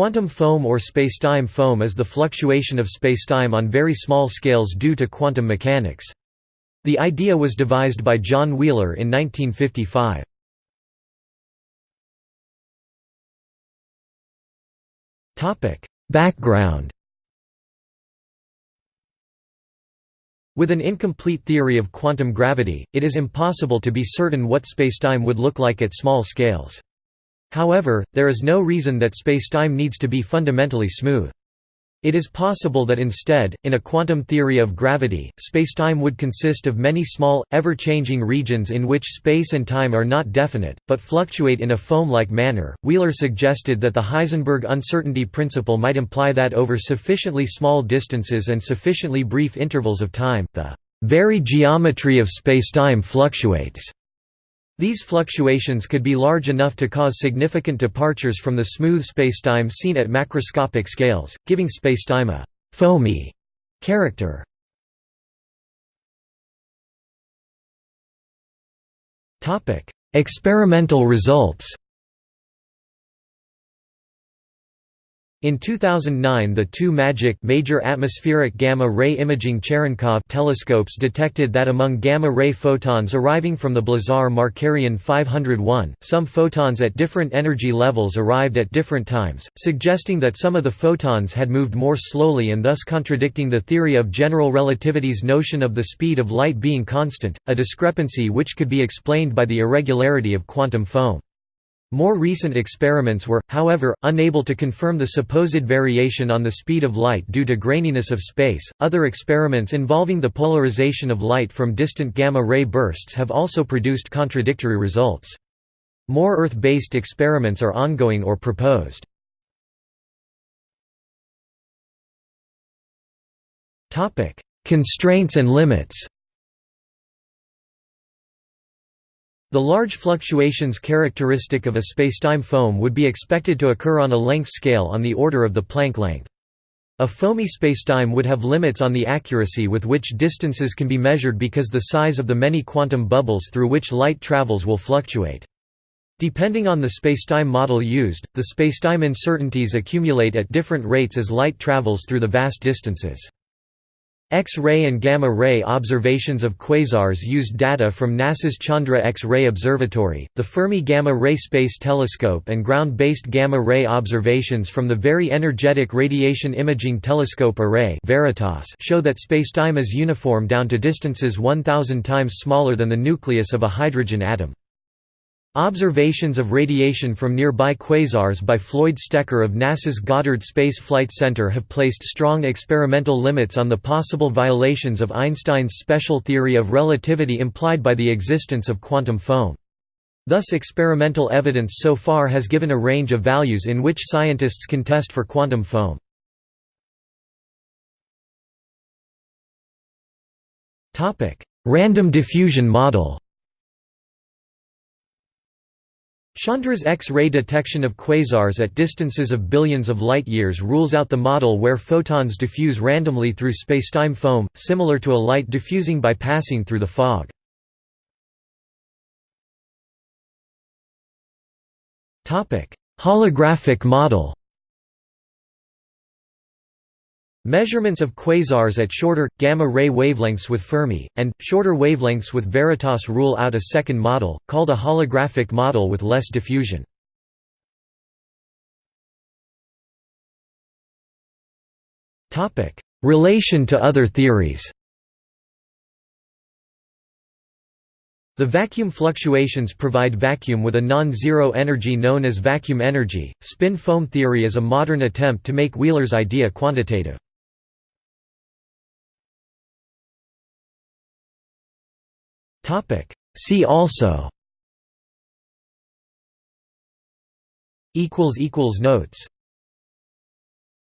Quantum foam or spacetime foam is the fluctuation of spacetime on very small scales due to quantum mechanics. The idea was devised by John Wheeler in 1955. Background With an incomplete theory of quantum gravity, it is impossible to be certain what spacetime would look like at small scales. However, there is no reason that spacetime needs to be fundamentally smooth. It is possible that instead, in a quantum theory of gravity, spacetime would consist of many small, ever-changing regions in which space and time are not definite, but fluctuate in a foam-like manner. Wheeler suggested that the Heisenberg uncertainty principle might imply that over sufficiently small distances and sufficiently brief intervals of time, the very geometry of spacetime fluctuates. These fluctuations could be large enough to cause significant departures from the smooth spacetime seen at macroscopic scales, giving spacetime a «foamy» character. Experimental results In 2009 the two MAGIC Major Atmospheric Gamma-Ray Imaging Cherenkov telescopes detected that among gamma-ray photons arriving from the Blazar Markarian 501, some photons at different energy levels arrived at different times, suggesting that some of the photons had moved more slowly and thus contradicting the theory of general relativity's notion of the speed of light being constant, a discrepancy which could be explained by the irregularity of quantum foam. More recent experiments were, however, unable to confirm the supposed variation on the speed of light due to graininess of space. Other experiments involving the polarization of light from distant gamma ray bursts have also produced contradictory results. More Earth-based experiments are ongoing or proposed. Constraints and limits. The large fluctuations characteristic of a spacetime foam would be expected to occur on a length scale on the order of the Planck length. A foamy spacetime would have limits on the accuracy with which distances can be measured because the size of the many quantum bubbles through which light travels will fluctuate. Depending on the spacetime model used, the spacetime uncertainties accumulate at different rates as light travels through the vast distances. X-ray and gamma-ray observations of quasars used data from NASA's Chandra X-ray Observatory, the Fermi Gamma-Ray Space Telescope and ground-based gamma-ray observations from the Very Energetic Radiation Imaging Telescope Array show that spacetime is uniform down to distances 1,000 times smaller than the nucleus of a hydrogen atom. Observations of radiation from nearby quasars by Floyd Stecker of NASA's Goddard Space Flight Center have placed strong experimental limits on the possible violations of Einstein's special theory of relativity implied by the existence of quantum foam. Thus experimental evidence so far has given a range of values in which scientists can test for quantum foam. Random diffusion model Chandra's X-ray detection of quasars at distances of billions of light-years rules out the model where photons diffuse randomly through spacetime foam, similar to a light diffusing by passing through the fog. Holographic model Measurements of quasars at shorter, gamma-ray wavelengths with Fermi, and, shorter wavelengths with Veritas rule out a second model, called a holographic model with less diffusion. Relation to other theories The vacuum fluctuations provide vacuum with a non-zero energy known as vacuum energy. Spin foam theory is a modern attempt to make Wheeler's idea quantitative. See also. Notes